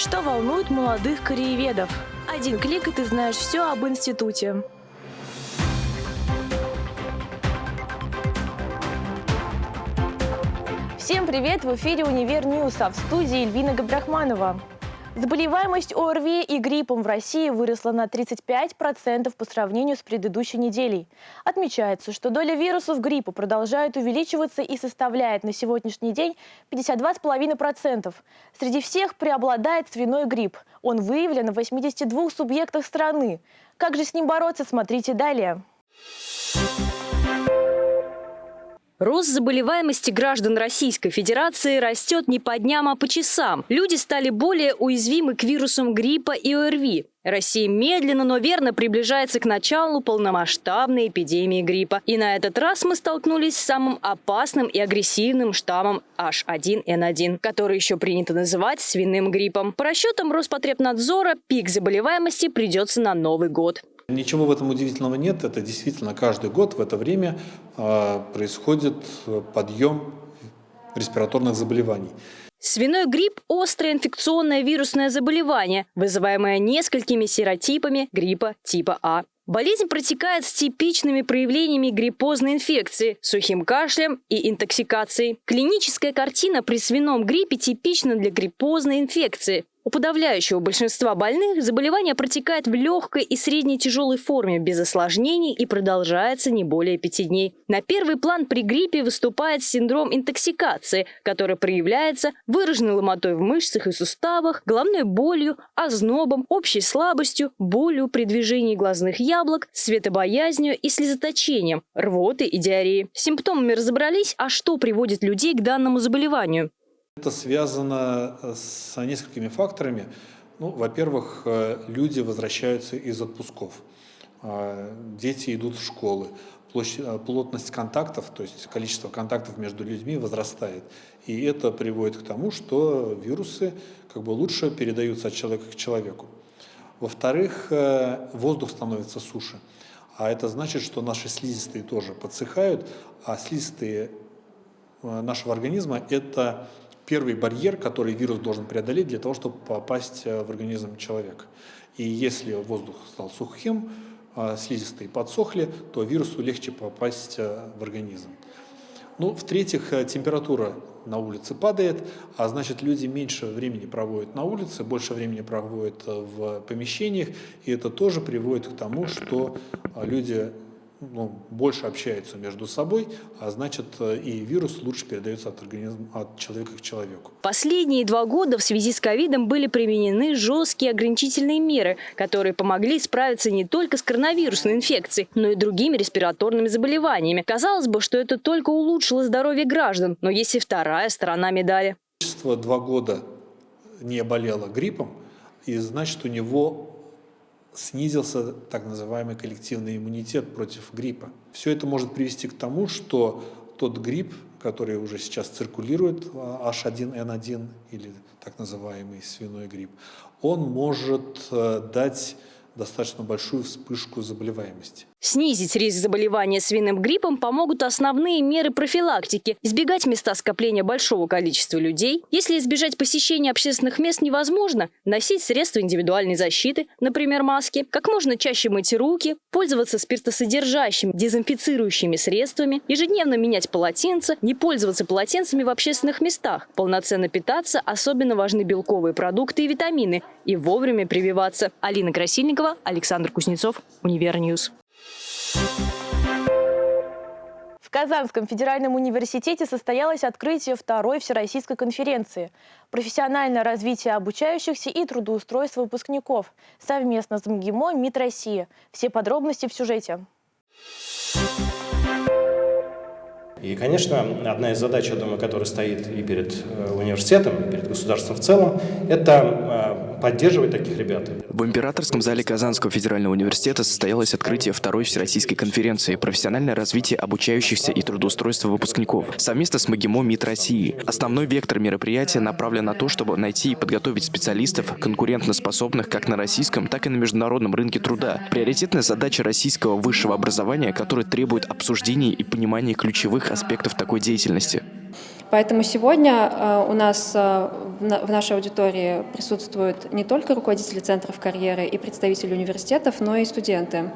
Что волнует молодых корееведов? Один клик, и ты знаешь все об институте. Всем привет! В эфире «Универ News», а в студии Эльвина Габдрахманова. Заболеваемость ОРВИ и гриппом в России выросла на 35% по сравнению с предыдущей неделей. Отмечается, что доля вирусов гриппа продолжает увеличиваться и составляет на сегодняшний день 52,5%. Среди всех преобладает свиной грипп. Он выявлен в 82 субъектах страны. Как же с ним бороться, смотрите далее. Рост заболеваемости граждан Российской Федерации растет не по дням, а по часам. Люди стали более уязвимы к вирусам гриппа и ОРВИ. Россия медленно, но верно приближается к началу полномасштабной эпидемии гриппа. И на этот раз мы столкнулись с самым опасным и агрессивным штаммом H1N1, который еще принято называть свиным гриппом. По расчетам Роспотребнадзора, пик заболеваемости придется на Новый год. Ничего в этом удивительного нет. Это действительно каждый год в это время а, происходит подъем респираторных заболеваний. Свиной грипп – острое инфекционное вирусное заболевание, вызываемое несколькими серотипами гриппа типа А. Болезнь протекает с типичными проявлениями гриппозной инфекции, сухим кашлем и интоксикацией. Клиническая картина при свином гриппе типична для гриппозной инфекции. У подавляющего большинства больных заболевание протекает в легкой и средней тяжелой форме, без осложнений и продолжается не более пяти дней. На первый план при гриппе выступает синдром интоксикации, который проявляется выраженной ломотой в мышцах и суставах, головной болью, ознобом, общей слабостью, болью при движении глазных яблок, светобоязнью и слезоточением, рвотой и диареей. С симптомами разобрались, а что приводит людей к данному заболеванию? Это связано э, с несколькими факторами. Ну, во-первых, э, люди возвращаются из отпусков, а, дети идут в школы, э, плотность контактов, то есть количество контактов между людьми возрастает. И это приводит к тому, что вирусы как бы лучше передаются от человека к человеку. Во-вторых, воздух становится суше. А это значит, что наши слизистые тоже подсыхают, а слизистые нашего организма – это первый барьер, который вирус должен преодолеть для того, чтобы попасть э, в организм человека. И если воздух стал сухим, а слизистые подсохли, то вирусу легче попасть э, в организм. Ну, в-третьих, э, температура на улице падает, а значит люди меньше времени проводят на улице, больше времени проводят в помещениях, и это тоже приводит к тому, что люди ну, больше общаются между собой, а значит э, и вирус лучше передается от организма, от человека к человеку. Последние два года в связи с ковидом были применены жесткие ограничительные меры, которые помогли справиться не только с коронавирусной инфекцией, но и другими респираторными заболеваниями. Казалось бы, что это только улучшило здоровье граждан, но есть и вторая сторона медали. Два года не болело гриппом, и значит у него снизился так называемый коллективный иммунитет против гриппа. Все это может привести к тому, что тот грипп, который уже сейчас циркулирует, H1N1 или так называемый свиной грипп, он может э, дать достаточно большую вспышку заболеваемости. Снизить риск заболевания свиным гриппом помогут основные меры профилактики. Избегать места скопления большого количества людей. Если избежать посещения общественных мест невозможно, носить средства индивидуальной защиты, например, маски, как можно чаще мыть руки, пользоваться спиртосодержащими дезинфицирующими средствами, ежедневно менять полотенца, не пользоваться полотенцами в общественных местах, полноценно питаться, особенно важны белковые продукты и витамины, и вовремя прививаться. Алина Красильникова, Александр Кузнецов, Универ News. В Казанском федеральном университете состоялось открытие второй всероссийской конференции «Профессиональное развитие обучающихся и трудоустройство выпускников» совместно с МГИМО МИД России. Все подробности в сюжете. И, конечно, одна из задач, я думаю, которая стоит и перед э, университетом, и перед государством в целом, это э, поддерживать таких ребят. В императорском зале Казанского федерального университета состоялось открытие второй всероссийской конференции «Профессиональное развитие обучающихся и трудоустройство выпускников» совместно с МАГИМО МИД России. Основной вектор мероприятия направлен на то, чтобы найти и подготовить специалистов, конкурентоспособных как на российском, так и на международном рынке труда. Приоритетная задача российского высшего образования, которая требует обсуждения и понимания ключевых аспектов такой деятельности. Поэтому сегодня э, у нас э, в нашей аудитории присутствуют не только руководители центров карьеры и представители университетов, но и студенты.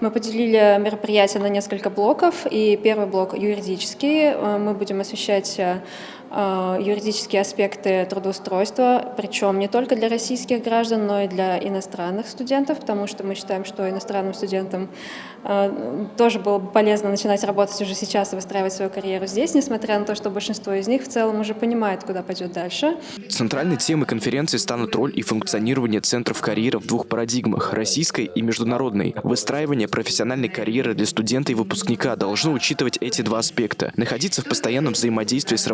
Мы поделили мероприятие на несколько блоков, и первый блок юридический. Э, мы будем освещать юридические аспекты трудоустройства, причем не только для российских граждан, но и для иностранных студентов, потому что мы считаем, что иностранным студентам тоже было бы полезно начинать работать уже сейчас и выстраивать свою карьеру здесь, несмотря на то, что большинство из них в целом уже понимает, куда пойдет дальше. Центральной темой конференции станут роль и функционирование центров карьеры в двух парадигмах – российской и международной. Выстраивание профессиональной карьеры для студента и выпускника должно учитывать эти два аспекта. Находиться в постоянном взаимодействии с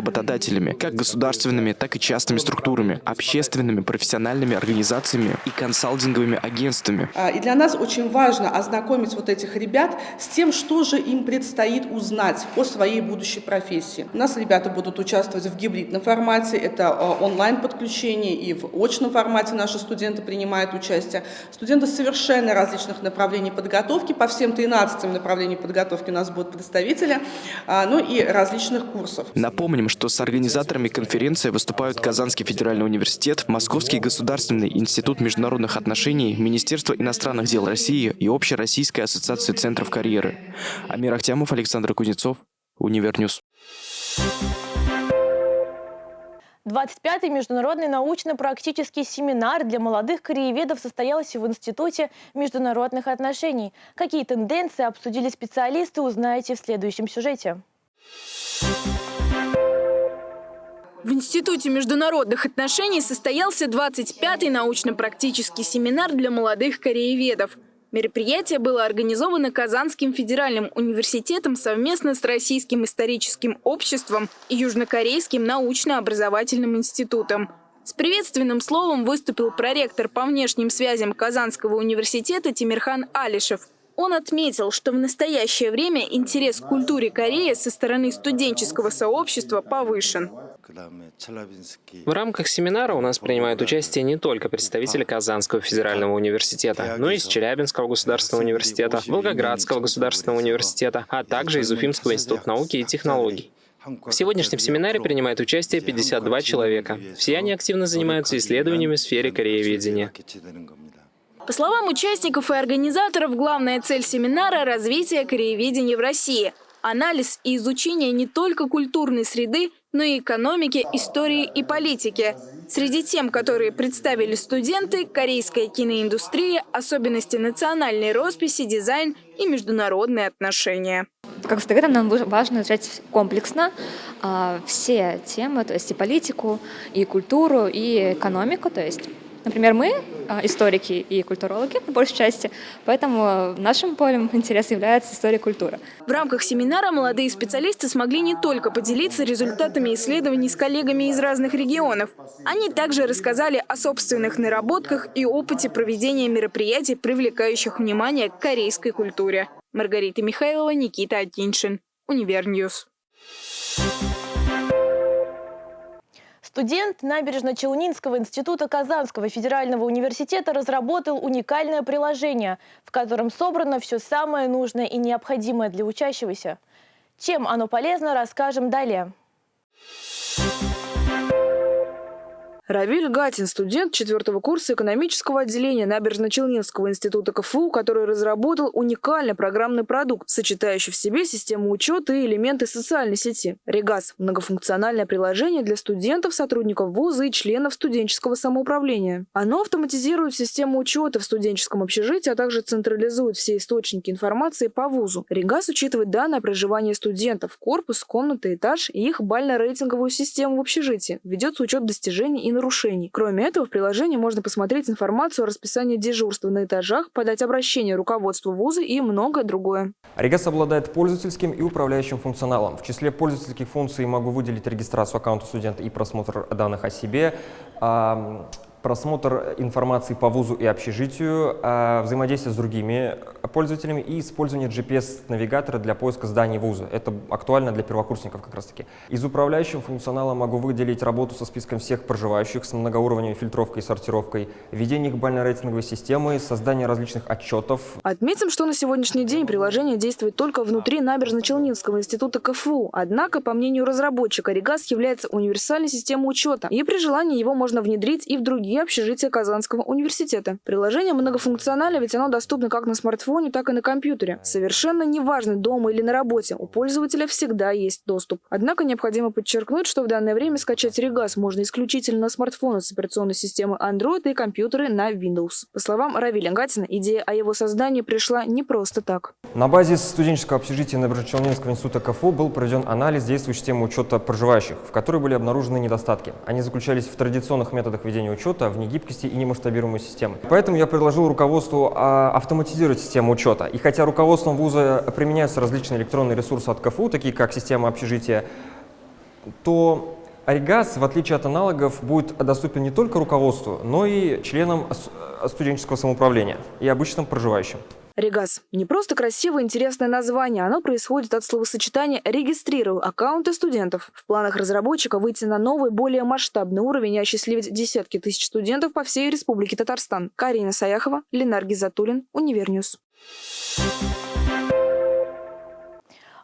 работодателями, как государственными, так и частными структурами, общественными, профессиональными организациями и консалтинговыми агентствами. А, и для нас очень важно ознакомить вот этих ребят с тем, что же им предстоит узнать о своей будущей профессии. У нас ребята будут участвовать в гибридном формате, это э, онлайн-подключение и в очном формате наши студенты принимают участие. Студенты совершенно различных направлений подготовки, по всем 13 направлениям подготовки у нас будут представители, а, ну и различных курсов. Напомним, что с организаторами конференции выступают Казанский федеральный университет, Московский государственный институт международных отношений, Министерство иностранных дел России и Общероссийская ассоциация центров карьеры. Амир Ахтямов, Александр Кузнецов, Универ News. 25-й международный научно-практический семинар для молодых корееведов состоялся в Институте международных отношений. Какие тенденции обсудили специалисты, узнаете в следующем сюжете. В Институте международных отношений состоялся 25-й научно-практический семинар для молодых корееведов. Мероприятие было организовано Казанским федеральным университетом совместно с Российским историческим обществом и Южнокорейским научно-образовательным институтом. С приветственным словом выступил проректор по внешним связям Казанского университета Тимирхан Алишев – он отметил, что в настоящее время интерес к культуре Кореи со стороны студенческого сообщества повышен. В рамках семинара у нас принимают участие не только представители Казанского федерального университета, но и из Челябинского государственного университета, Волгоградского государственного университета, а также из Уфимского института науки и технологий. В сегодняшнем семинаре принимает участие 52 человека. Все они активно занимаются исследованиями в сфере корееведения. По словам участников и организаторов, главная цель семинара – развитие корееведения в России. Анализ и изучение не только культурной среды, но и экономики, истории и политики. Среди тем, которые представили студенты, корейская киноиндустрия, особенности национальной росписи, дизайн и международные отношения. Как всегда, нам важно изучать комплексно э, все темы, то есть и политику, и культуру, и экономику, то есть Например, мы историки и культурологи, по большей части, поэтому нашим полем интереса является история культуры. В рамках семинара молодые специалисты смогли не только поделиться результатами исследований с коллегами из разных регионов. Они также рассказали о собственных наработках и опыте проведения мероприятий, привлекающих внимание к корейской культуре. Маргарита Михайлова, Никита Атиншин, Универ News. Студент Набережно-Челнинского института Казанского федерального университета разработал уникальное приложение, в котором собрано все самое нужное и необходимое для учащегося. Чем оно полезно, расскажем далее. Равиль Гатин, студент четвертого курса экономического отделения Набережно-Челнинского института КФУ, который разработал уникальный программный продукт, сочетающий в себе систему учета и элементы социальной сети. Регас – многофункциональное приложение для студентов, сотрудников вуза и членов студенческого самоуправления. Оно автоматизирует систему учета в студенческом общежитии, а также централизует все источники информации по вузу. Регас учитывает данные о проживании студентов, корпус, комната, этаж и их бально-рейтинговую систему в общежитии. Ведется учет достижений и нарушений. Кроме этого, в приложении можно посмотреть информацию о расписании дежурства на этажах, подать обращение руководству вуза и многое другое. Регас обладает пользовательским и управляющим функционалом. В числе пользовательских функций могу выделить регистрацию аккаунта студента и просмотр данных о себе, просмотр информации по вузу и общежитию, а, взаимодействие с другими пользователями и использование GPS-навигатора для поиска зданий вуза. Это актуально для первокурсников как раз-таки. Из управляющего функционала могу выделить работу со списком всех проживающих с многоуровневой фильтровкой и сортировкой, введение бально-рейтинговой системы, создание различных отчетов. Отметим, что на сегодняшний день приложение действует только внутри Набережно-Челнинского института КФУ. Однако, по мнению разработчика, Регас является универсальной системой учета, и при желании его можно внедрить и в другие общежития Казанского университета. Приложение многофункционально, ведь оно доступно как на смартфоне, так и на компьютере. Совершенно неважно, дома или на работе, у пользователя всегда есть доступ. Однако необходимо подчеркнуть, что в данное время скачать Регас можно исключительно на смартфоны с операционной системой Android и компьютеры на Windows. По словам Равиля Гатина, идея о его создании пришла не просто так. На базе студенческого общежития Набережно-Челнинского института КФУ был проведен анализ действующей системы учета проживающих, в которой были обнаружены недостатки. Они заключались в традиционных методах ведения учета, в негибкости и немасштабируемой системы. Поэтому я предложил руководству а, автоматизировать систему учета. И хотя руководством вуза применяются различные электронные ресурсы от КФУ, такие как система общежития, то Регас, в отличие от аналогов, будет доступен не только руководству, но и членам студенческого самоуправления и обычным проживающим. Регас – не просто красивое интересное название, оно происходит от словосочетания «регистрирую аккаунты студентов». В планах разработчика выйти на новый, более масштабный уровень и осчастливить десятки тысяч студентов по всей Республике Татарстан. Карина Саяхова, Ленар Гизатуллин, Универ News.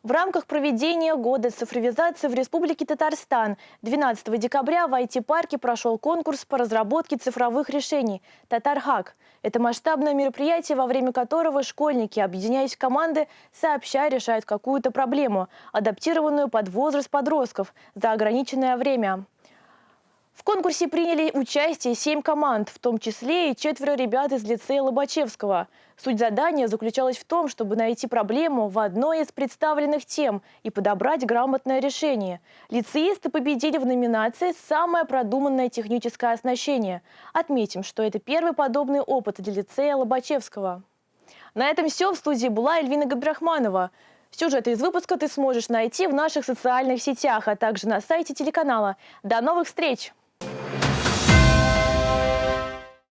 В рамках проведения года цифровизации в Республике Татарстан 12 декабря в IT-парке прошел конкурс по разработке цифровых решений «Татархак». Это масштабное мероприятие, во время которого школьники, объединяясь в команды, сообща решают какую-то проблему, адаптированную под возраст подростков за ограниченное время. В конкурсе приняли участие семь команд, в том числе и четверо ребят из лицея Лобачевского. Суть задания заключалась в том, чтобы найти проблему в одной из представленных тем и подобрать грамотное решение. Лицеисты победили в номинации «Самое продуманное техническое оснащение». Отметим, что это первый подобный опыт для лицея Лобачевского. На этом все. В студии была Эльвина Габдрахманова. Сюжеты из выпуска ты сможешь найти в наших социальных сетях, а также на сайте телеканала. До новых встреч!